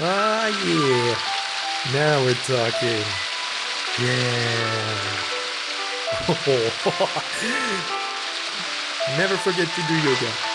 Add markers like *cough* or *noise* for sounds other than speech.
Ah, yeah. Now we're talking. Yeah. *laughs* Never forget to do yoga.